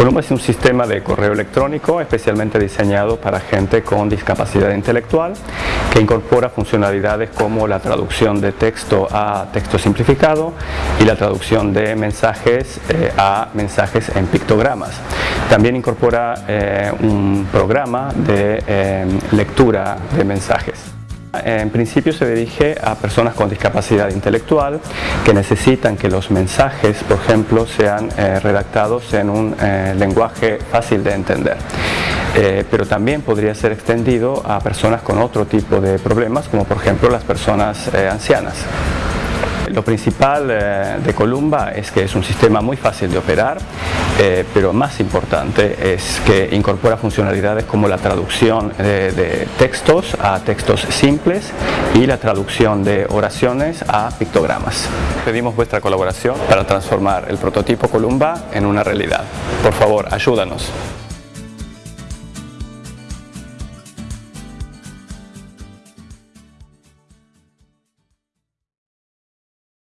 Columba es un sistema de correo electrónico especialmente diseñado para gente con discapacidad intelectual que incorpora funcionalidades como la traducción de texto a texto simplificado y la traducción de mensajes eh, a mensajes en pictogramas. También incorpora eh, un programa de eh, lectura de mensajes. En principio se dirige a personas con discapacidad intelectual que necesitan que los mensajes, por ejemplo, sean eh, redactados en un eh, lenguaje fácil de entender. Eh, pero también podría ser extendido a personas con otro tipo de problemas, como por ejemplo las personas ancianas. Lo principal de Columba es que es un sistema muy fácil de operar, eh, pero más importante es que incorpora funcionalidades como la traducción de, textos a textos simples y la traducción de oraciones a pictogramas. Pedimos vuestra colaboración para transformar el prototipo Columba en una realidad. Por favor, ayúdanos.